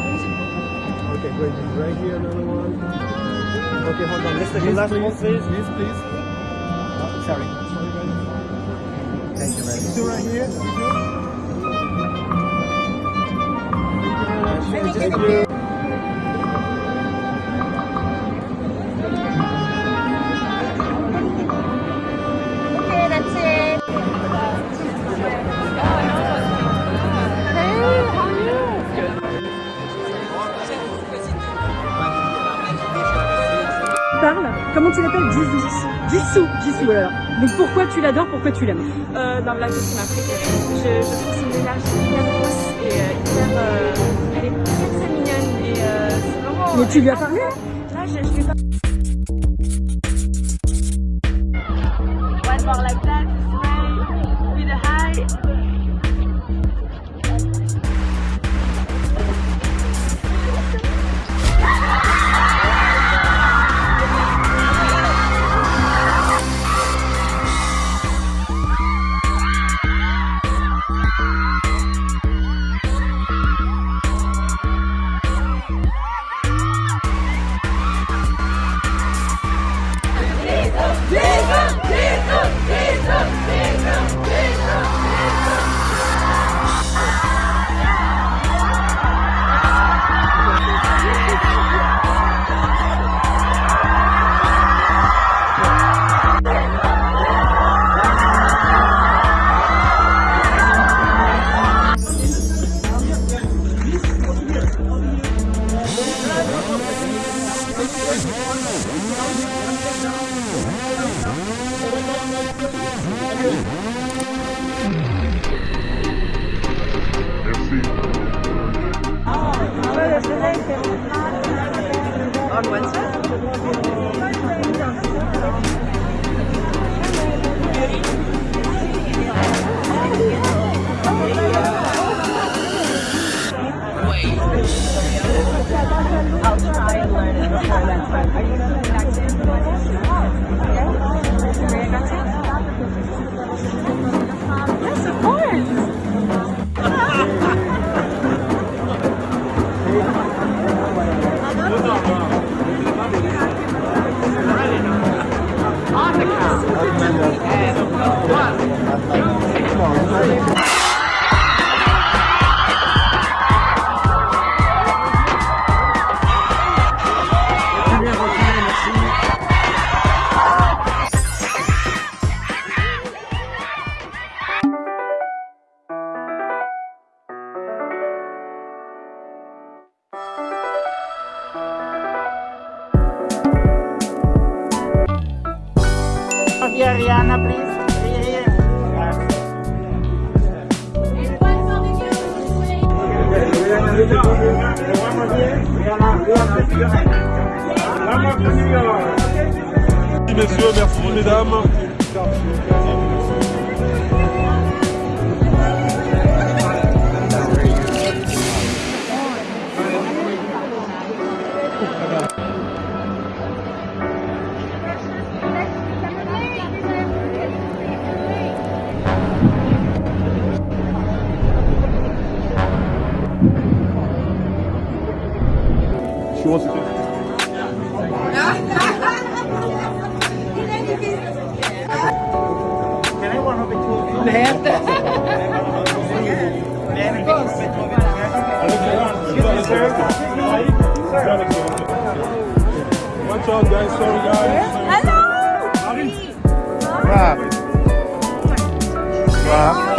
Okay, great. Right here, another one. Okay, hold on. Let's take Yes, last please. one, please. Yes, please. Oh, sorry. Thank you very much. Two right here. Thank you. Thank you. Comment tu l'appelles Jisoo. Jisoo. Jisoo, voilà. Donc pourquoi tu l'adores Pourquoi tu l'aimes Euh, dans la vie qui m'a préférée. Je, je trouve son énergie hyper douce et euh, hyper. euh, elle est très très mignonne et euh, c'est vraiment. Mais tu lui as parlé Là, je, je lui ai pas. One more like that, smile, with a high. On Wednesday? Here, Messieurs, merci mesdames. She wants to Can I one of the two? Watch out guys, sorry guys. Wow. Wow. So.